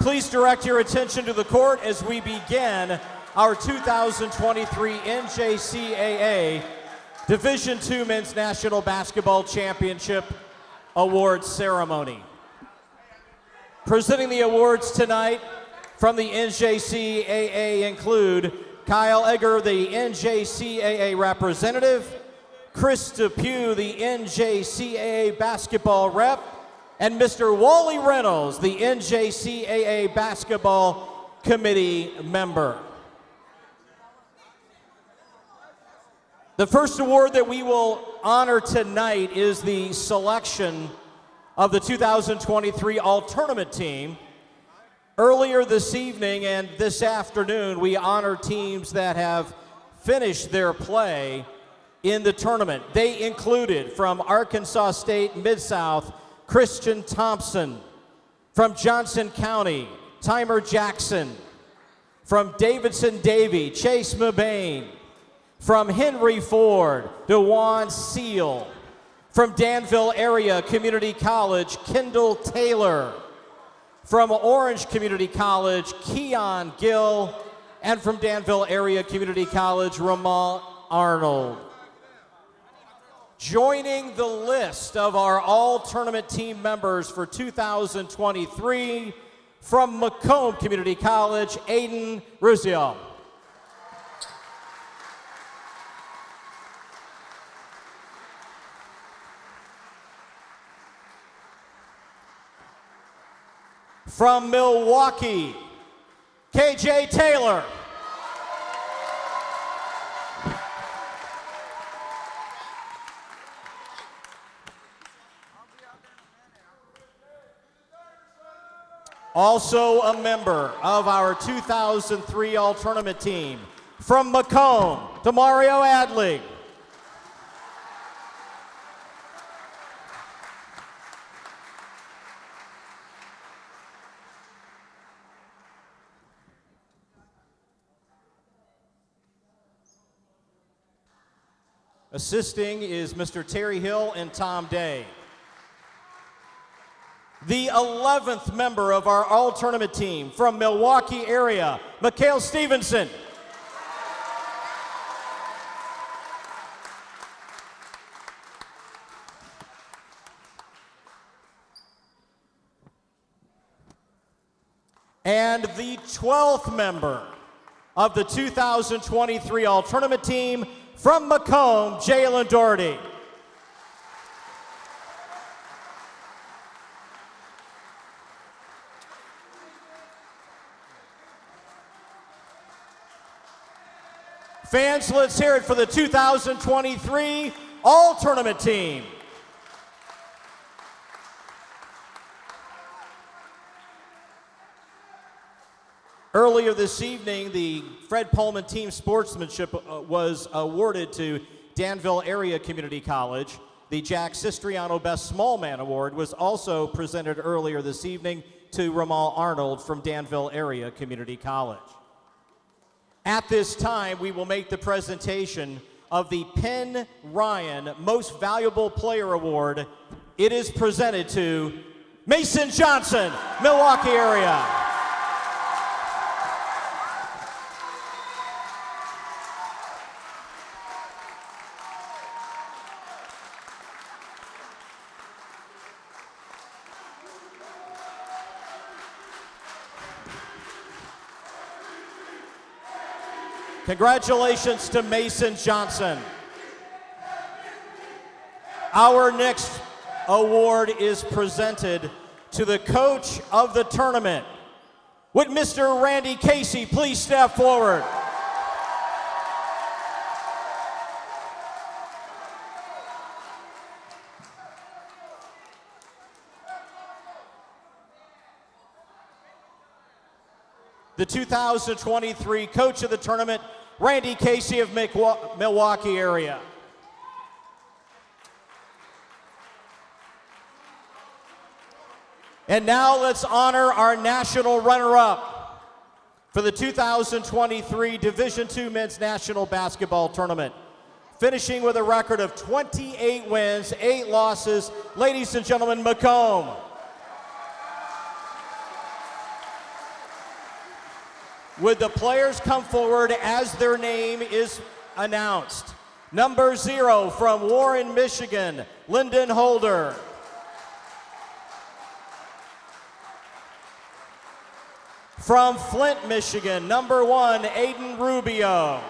Please direct your attention to the court as we begin our 2023 NJCAA Division II Men's National Basketball Championship Awards Ceremony. Presenting the awards tonight from the NJCAA include Kyle Egger, the NJCAA representative, Chris Depew, the NJCAA basketball rep, and Mr. Wally Reynolds, the NJCAA basketball committee member. The first award that we will honor tonight is the selection of the 2023 All Tournament team. Earlier this evening and this afternoon, we honor teams that have finished their play in the tournament. They included from Arkansas State Mid South, Christian Thompson, from Johnson County, Timer Jackson, from Davidson Davie, Chase Mabane. from Henry Ford, Dewan Seal, from Danville Area Community College, Kendall Taylor, from Orange Community College, Keon Gill, and from Danville Area Community College, Ramal Arnold. Joining the list of our all tournament team members for 2023 from Macomb Community College, Aiden Ruzio. From Milwaukee, KJ Taylor. Also a member of our 2003 All Tournament team. From Macomb, Demario Adley. Assisting is Mr. Terry Hill and Tom Day. The 11th member of our all tournament team from Milwaukee area, Mikhail Stevenson. And the 12th member of the 2023 all tournament team from Macomb, Jalen Doherty. Fans, let's hear it for the 2023 All Tournament team. Earlier this evening, the Fred Pullman Team Sportsmanship uh, was awarded to Danville Area Community College. The Jack Sistriano Best Small Man Award was also presented earlier this evening to Ramal Arnold from Danville Area Community College. At this time, we will make the presentation of the Penn Ryan Most Valuable Player Award. It is presented to Mason Johnson, Milwaukee area. Congratulations to Mason Johnson. Our next award is presented to the coach of the tournament. Would Mr. Randy Casey please step forward? The 2023 coach of the tournament, Randy Casey of Milwaukee area. And now let's honor our national runner-up for the 2023 Division II Men's National Basketball Tournament. Finishing with a record of 28 wins, 8 losses, ladies and gentlemen, Macomb. Would the players come forward as their name is announced? Number zero from Warren, Michigan, Lyndon Holder. From Flint, Michigan, number one, Aiden Rubio.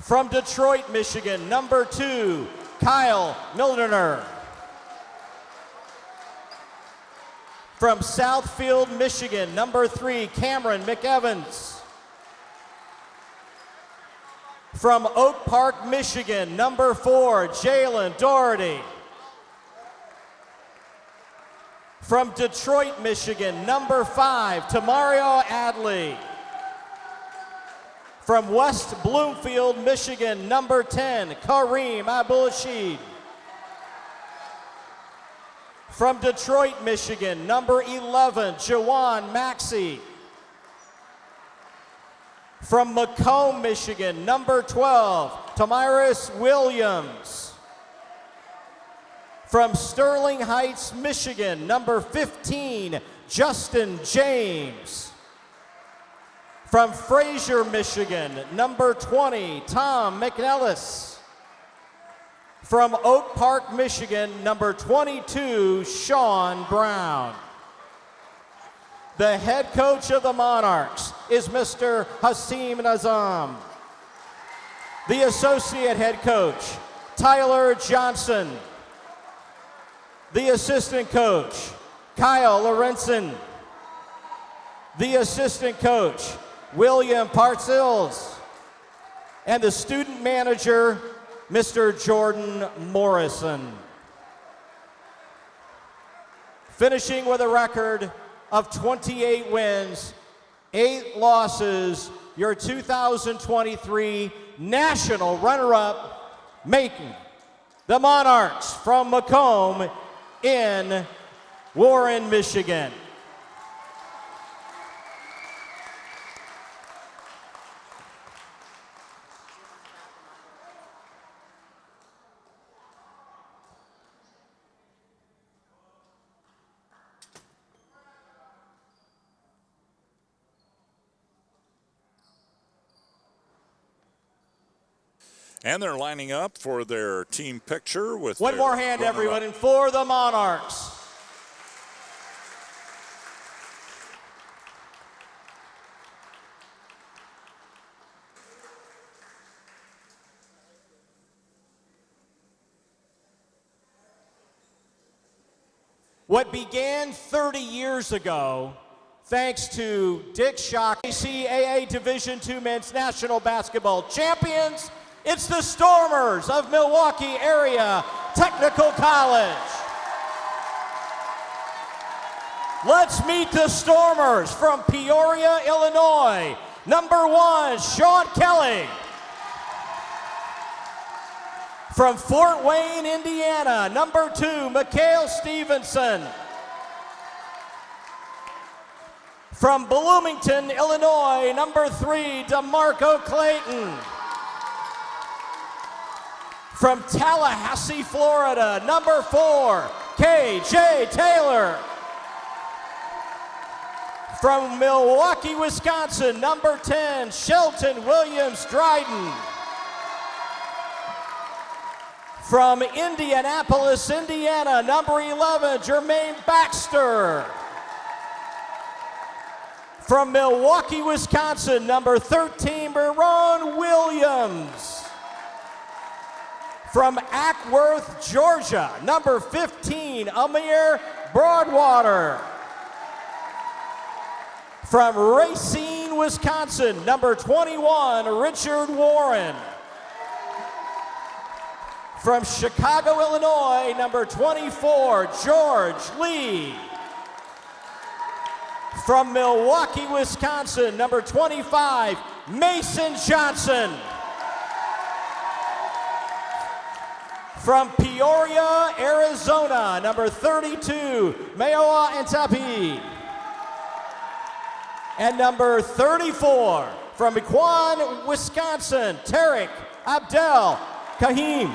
From Detroit, Michigan, number two, Kyle Mildener. From Southfield, Michigan, number three, Cameron McEvans. From Oak Park, Michigan, number four, Jalen Doherty. From Detroit, Michigan, number five, Tamario Adley. From West Bloomfield, Michigan, number 10, Kareem Abulashid. From Detroit, Michigan, number 11, Jawan Maxey. From Macomb, Michigan, number 12, Tamiris Williams. From Sterling Heights, Michigan, number 15, Justin James. From Fraser, Michigan, number 20, Tom McNellis. From Oak Park, Michigan, number 22, Sean Brown. The head coach of the Monarchs is Mr. Hasim Nazam. The associate head coach, Tyler Johnson. The assistant coach, Kyle Lorenzen. The assistant coach, William Partzils. And the student manager, Mr. Jordan Morrison. Finishing with a record of 28 wins, eight losses, your 2023 national runner-up, making the Monarchs from Macomb in Warren, Michigan. And they're lining up for their team picture with one more hand, everyone, and for the Monarchs. What began 30 years ago, thanks to Dick Shock, ACAA Division II Men's National Basketball Champions, it's the Stormers of Milwaukee Area Technical College. Let's meet the Stormers from Peoria, Illinois. Number one, Sean Kelly. From Fort Wayne, Indiana, number two, Mikhail Stevenson. From Bloomington, Illinois, number three, DeMarco Clayton. From Tallahassee, Florida, number four, KJ Taylor. From Milwaukee, Wisconsin, number 10, Shelton Williams Dryden. From Indianapolis, Indiana, number 11, Jermaine Baxter. From Milwaukee, Wisconsin, number 13, Baron Williams. From Acworth, Georgia, number 15, Amir Broadwater. From Racine, Wisconsin, number 21, Richard Warren. From Chicago, Illinois, number 24, George Lee. From Milwaukee, Wisconsin, number 25, Mason Johnson. From Peoria, Arizona, number 32, Mayoa Antapi. And number 34, from Mequon, Wisconsin, Tarek Abdel Kahim.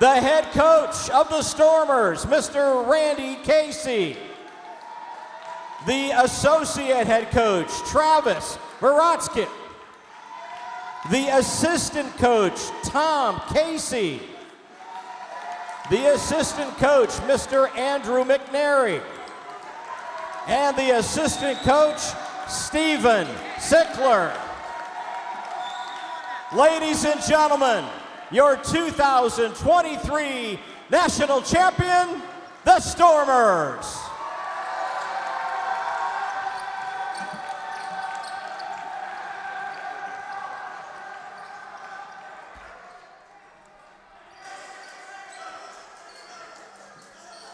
The head coach of the Stormers, Mr. Randy Casey. The associate head coach, Travis Veratsky. The assistant coach, Tom Casey. The assistant coach, Mr. Andrew McNary. And the assistant coach, Stephen Sickler. Ladies and gentlemen, your 2023 national champion, the Stormers.